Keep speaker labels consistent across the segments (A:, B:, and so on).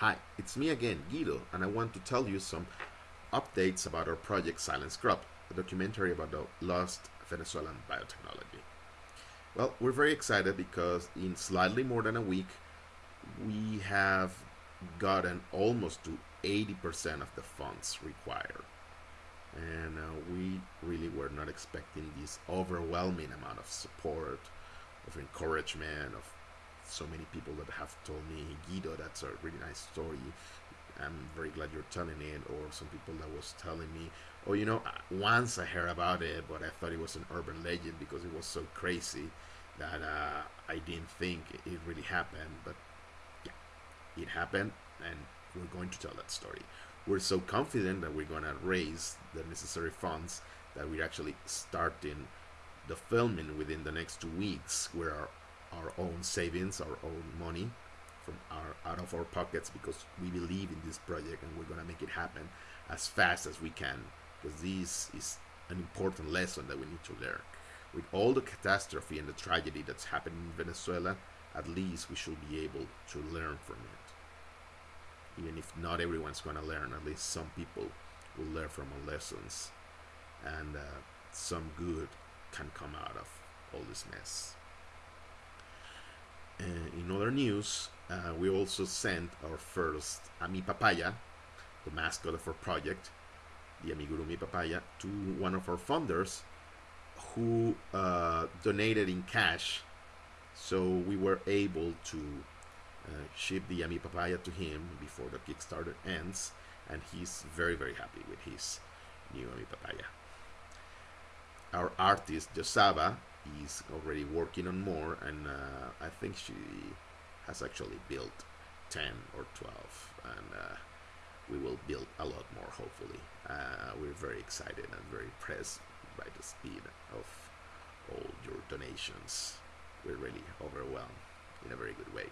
A: Hi, it's me again, Guido, and I want to tell you some updates about our project Silent Scrub, a documentary about the lost Venezuelan biotechnology. Well, we're very excited because in slightly more than a week, we have gotten almost to 80% of the funds required. And uh, we really were not expecting this overwhelming amount of support, of encouragement, of so many people that have told me, Guido, that's a really nice story. I'm very glad you're telling it. Or some people that was telling me, oh, you know, once I heard about it, but I thought it was an urban legend because it was so crazy that uh, I didn't think it really happened. But yeah, it happened, and we're going to tell that story. We're so confident that we're going to raise the necessary funds that we're actually starting the filming within the next two weeks. We're our, our own savings, our own money from our out of our pockets because we believe in this project and we're going to make it happen as fast as we can because this is an important lesson that we need to learn. With all the catastrophe and the tragedy that's happening in Venezuela, at least we should be able to learn from it. Even if not everyone's going to learn, at least some people will learn from our lessons and uh, some good can come out of all this mess. Uh, in other news, uh, we also sent our first Ami Papaya, the mascot of our project, the Amigurumi Papaya, to one of our funders who uh, donated in cash. So we were able to ship the Ami Papaya to him before the Kickstarter ends, and he's very, very happy with his new Ami Papaya. Our artist, Josaba, is already working on more, and uh, I think she has actually built 10 or 12, and uh, we will build a lot more, hopefully. Uh, we're very excited and very impressed by the speed of all your donations. We're really overwhelmed in a very good way.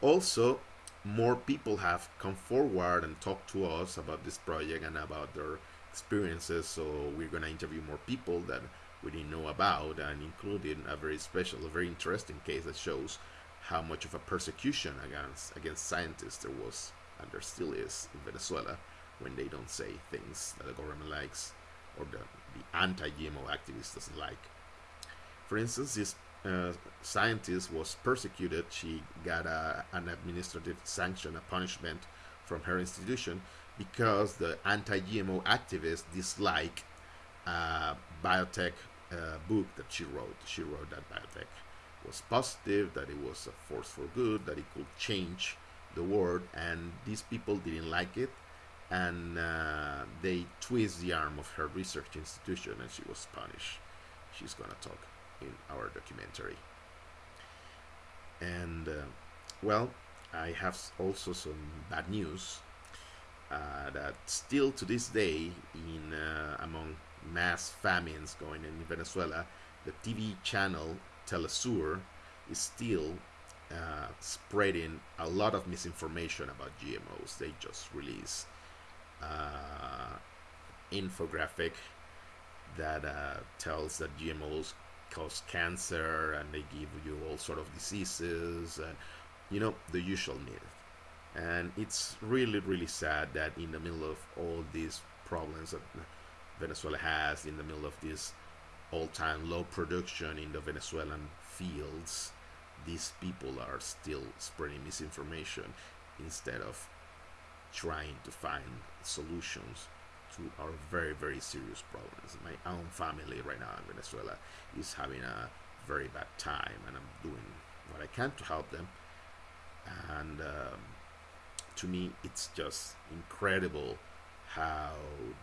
A: Also, more people have come forward and talked to us about this project and about their experiences. So we're gonna interview more people that we didn't know about, and including a very special, a very interesting case that shows how much of a persecution against against scientists there was and there still is in Venezuela when they don't say things that the government likes or the, the anti-GMO activist doesn't like. For instance, this uh, scientist was persecuted. She got a, an administrative sanction, a punishment from her institution because the anti-GMO activists dislike a biotech uh, book that she wrote. She wrote that biotech was positive, that it was a force for good, that it could change the world, and these people didn't like it, and uh, they twist the arm of her research institution, and she was punished. She's gonna talk in our documentary. And uh, well, I have also some bad news uh, that still to this day, in uh, among mass famines going in Venezuela, the TV channel Telesur is still uh, spreading a lot of misinformation about GMOs. They just release uh, infographic that uh, tells that GMOs cause cancer and they give you all sort of diseases and you know the usual myth. And it's really really sad that in the middle of all these problems Venezuela has, in the middle of this all-time low production in the Venezuelan fields, these people are still spreading misinformation instead of trying to find solutions to our very very serious problems. My own family right now in Venezuela is having a very bad time, and I'm doing what I can to help them. And um, to me, it's just incredible how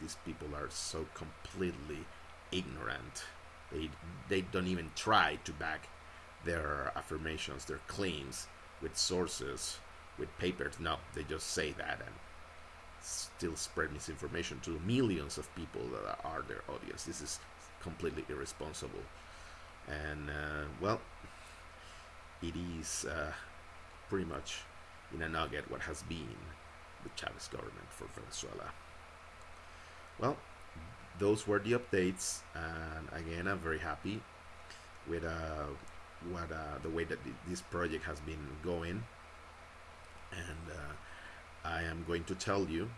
A: these people are so completely ignorant. They they don't even try to back their affirmations, their claims with sources, with papers. No, they just say that and still spread misinformation to millions of people that are their audience. This is completely irresponsible. And uh, well, it is uh, pretty much in a nugget what has been the Chavez government for Venezuela. Well, those were the updates, and again, I'm very happy with uh, what uh, the way that this project has been going, and uh, I am going to tell you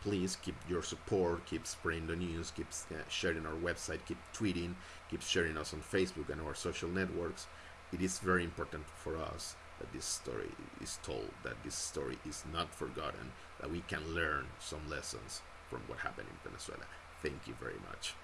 A: please keep your support, keep spreading the news, keep uh, sharing our website, keep tweeting, keep sharing us on Facebook and our social networks. It is very important for us that this story is told, that this story is not forgotten, that we can learn some lessons from what happened in Venezuela. Thank you very much.